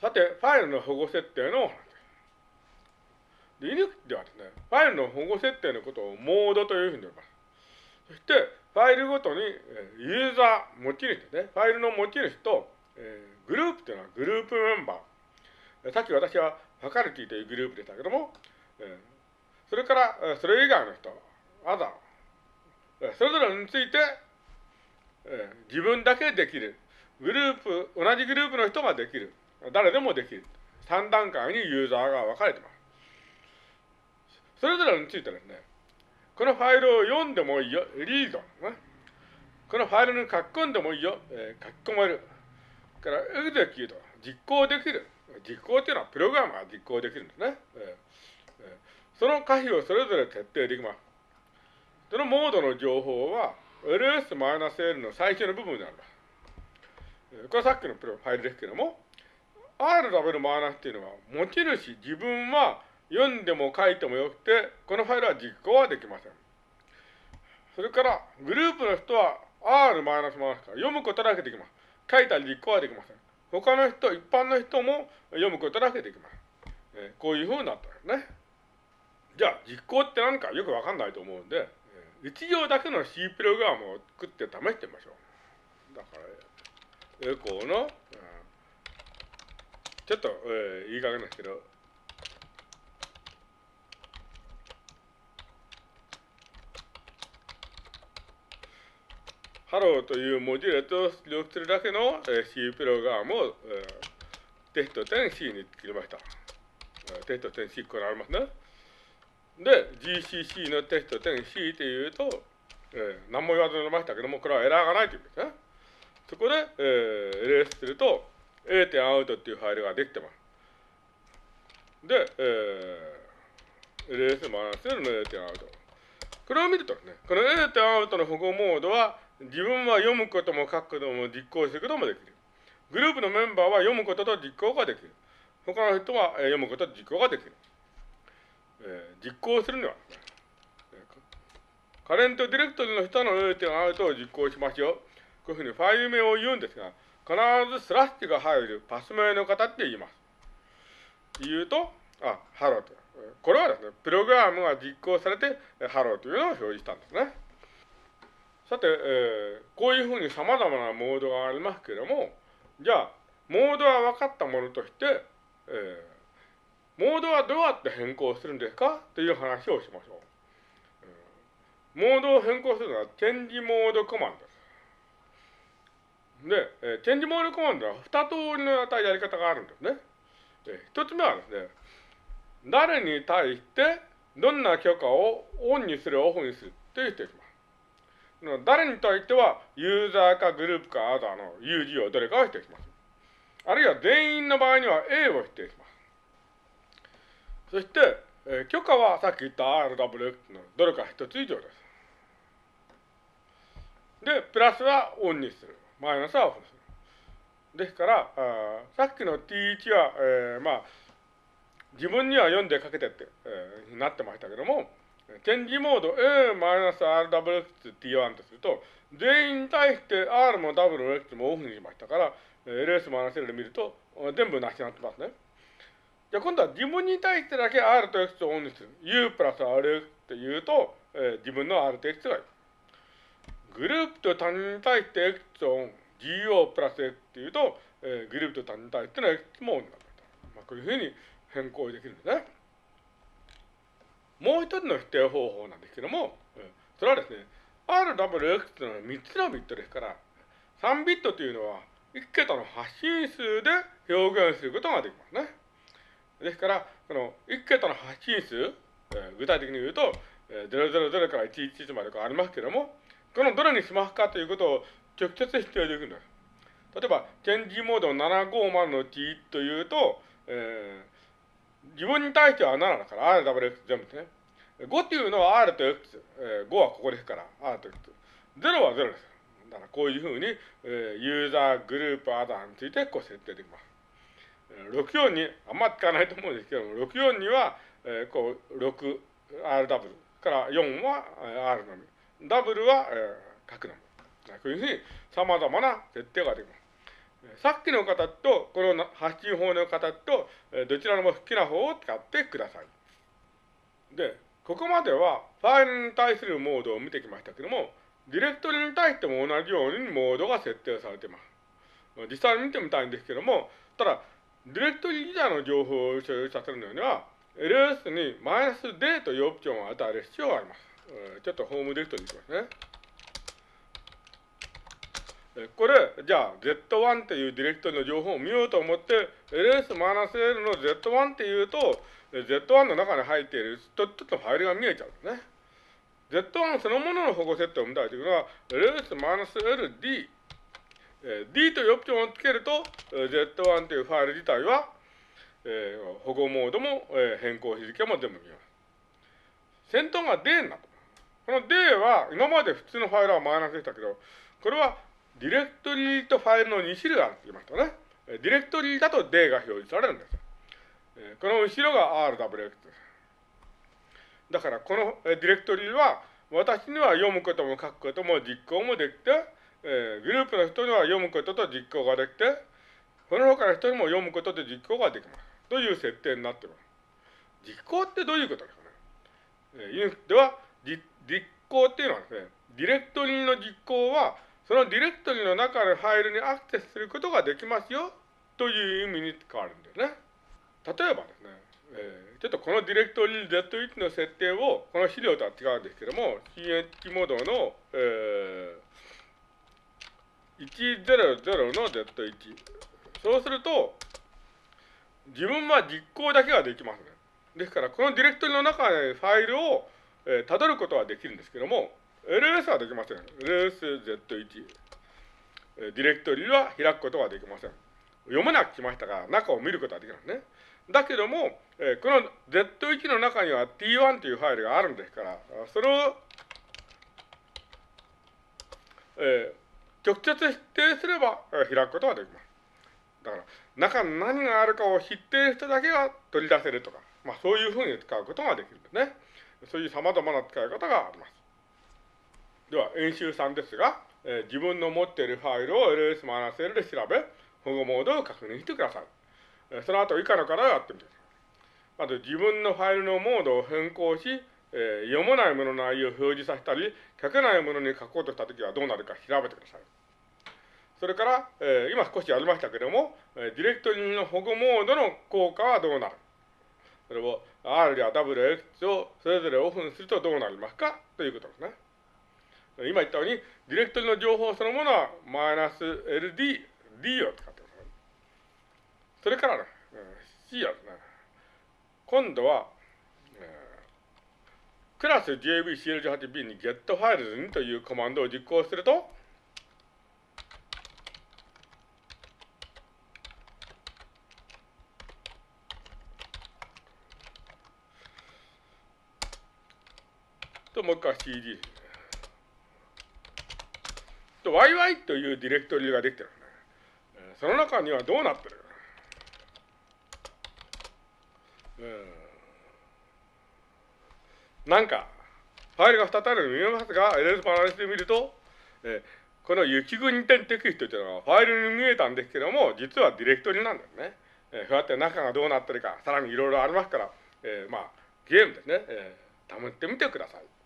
さて、ファイルの保護設定のお話です。Linux ではですね、ファイルの保護設定のことをモードというふうに呼びます。そして、ファイルごとに、ユーザー、持ち主ですね、ファイルの持ち主と、えー、グループというのはグループメンバー。さっき私はファカルティというグループでしたけども、えー、それから、それ以外の人、アザー、それぞれについて、えー、自分だけできる。グループ、同じグループの人ができる。誰でもできる。3段階にユーザーが分かれてます。それぞれについてですね、このファイルを読んでもいいよ、リード。ね、このファイルに書き込んでもいいよ、えー、書き込める。から、エグゼキュート、実行できる。実行っていうのはプログラムが実行できるんですね。えーえー、その可否をそれぞれ設定できます。そのモードの情報は、ls-l の最初の部分になります。これはさっきのプロファイルですけども、R ダブルマイナスっていうのは、持ち主、自分は読んでも書いてもよくて、このファイルは実行はできません。それから、グループの人は R マイナスマイナスから読むことだけできます。書いたり実行はできません。他の人、一般の人も読むことだけできます。えこういうふうになったんですね。じゃあ、実行って何かよくわかんないと思うんで、1行だけの C プログラムを作って試してみましょう。だから、え、この、ちょっと、えー、いい加減ですけど、ハローという文字列を出力するだけの、えー、C プログラムを、えー、 test 点 C に作りました。テスト 10C これありますね。で、GCC のテスト 10C っていうと、えー、何も言わずにましたけども、これはエラーがないというんですね。そこで、えー、レースすると、A 点アウトっていうファイルができてます。で、えー、レースマイナスの A 点アウト。これを見るとね、この A 点アウトの保護モードは、自分は読むことも書くことも実行することもできる。グループのメンバーは読むことと実行ができる。他の人は読むことと実行ができる。えー、実行するには、カレントディレクトリの人の A 点アウトを実行しましょう。こういうふうにファイル名を言うんですが、必ずスラッシュが入るパス名の方って言います。言うと、あ、ハローと。これはですね、プログラムが実行されて、ハローというのを表示したんですね。さて、えー、こういうふうに様々なモードがありますけれども、じゃあ、モードは分かったものとして、えー、モードはどうやって変更するんですかという話をしましょう。モードを変更するのは、チェンジモードコマンドで。えー、チェンジモードコマンドは二通りのやり方があるんですね。で一つ目はですね、誰に対してどんな許可をオンにする、オフにするという人します。誰に対しては、ユーザーかグループかアザーの UG をどれかを指定します。あるいは全員の場合には A を指定します。そして、えー、許可はさっき言った RWX のどれか一つ以上です。で、プラスはオンにする。マイナスはオフする。ですから、あさっきの T1 は、えー、まあ、自分には読んでかけてって、えー、なってましたけども、チェンジモード A-RWX-T1 とすると、全員に対して R も WX もオフにしましたから、LS-L で見ると、全部なしになってますね。じゃあ今度は自分に対してだけ R と X をオンにする。U プラス RX って言うと、えー、自分の R と X がいる。グループと他人に対して X をオン、GO プラス X っていうと、えー、グループと他人に対しての X もオンになると。まあ、こういうふうに変更できるんですね。もう一つの否定方法なんですけども、それはですね、RWX というのは3つのビットですから、3ビットというのは1桁の発信数で表現することができますね。ですから、この1桁の発信数、えー、具体的に言うと、えー、000から111までありますけども、このどれにしますかということを直接指定できるんです。例えば、チェンジモード750の T というと、えー、自分に対しては7だから、RWX 全部ですね。5っていうのは R と X、えー、5はここですから、R と X。0は0です。だからこういうふうに、えー、ユーザー、グループ、アダーについてこう設定できます。64に、あんま使わないと思うんですけども、64には、えー、こう、6、RW から4は R のみ。ダブルは、えー、書くの。こういうふうに様々な設定ができます。さっきの形と、この発信法の形と、どちらも好きな方を使ってください。で、ここまではファイルに対するモードを見てきましたけども、ディレクトリに対しても同じようにモードが設定されています。実際に見てみたいんですけども、ただ、ディレクトリ自体の情報を所有させるのには、ls にマイナス d というオプションを与える必要があります。ちょっとホームディレクトリにしますね。これ、じゃあ Z1 っていうディレクトリの情報を見ようと思って、ls-l の Z1 っていうと、Z1 の中に入っているちょっとファイルが見えちゃうんですね。Z1 そのものの保護設定を見たいというのは、ls-ld、d というオプションをつけると、Z1 というファイル自体は、保護モードも、変更日付も全部見ます。先頭が D になった。この D は今まで普通のファイルはマイナスでしたけど、これはディレクトリとファイルの2種類あるって言いましたね。ディレクトリだと D が表示されるんです。この後ろが RWX です。だからこのディレクトリは私には読むことも書くことも実行もできて、え、グループの人には読むことと実行ができて、この他の人にも読むことと実行ができます。という設定になっています。実行ってどういうことですかね？ユニでは実行っていうのはですね、ディレクトリの実行はそのディレクトリの中のファイルにアクセスすることができますよという意味に使われるんですね。例えばですね、えー、ちょっとこのディレクトリ Z1 の設定をこの資料とは違うんですけども CH モードの、えー、100の Z1 そうすると自分は実行だけができますね。ですからこのディレクトリの中でファイルを、えー、辿ることはできるんですけども LS はできません。LSZ1。ディレクトリは開くことはできません。読めなく来ましたが、中を見ることはできますね。だけども、え、この Z1 の中には T1 というファイルがあるんですから、それを、えー、直接否定すれば、え、開くことができます。だから、中に何があるかを知っている人だけが取り出せるとか、まあそういうふうに使うことができるんですね。そういう様々な使い方があります。では、演習3ですが、えー、自分の持っているファイルを ls-l で調べ、保護モードを確認してください。えー、その後以下の課題をやってみてください。まず、自分のファイルのモードを変更し、えー、読まないものの内容を表示させたり、書けないものに書こうとしたときはどうなるか調べてください。それから、えー、今少しやりましたけれども、えー、ディレクトリの保護モードの効果はどうなるそれを R や WX をそれぞれオフにするとどうなりますかということですね。今言ったように、ディレクトリの情報そのものはマイナス LD、D を使ってます。それからね、C はですね、今度は、クラス JVCL18B に getFiles にというコマンドを実行すると、と、もう一回 CD。と YY というディレクトリができてる、ね。その中にはどうなってる？うん、なんか、ファイルが2つあるの見えますが、LS パラレスで見ると、えー、この雪国点テクストというのはファイルに見えたんですけども、実はディレクトリなんですね。えー、そうやって中がどうなってるか、さらにいろいろありますから、えー、まあ、ゲームですね、えー、試ってみてください。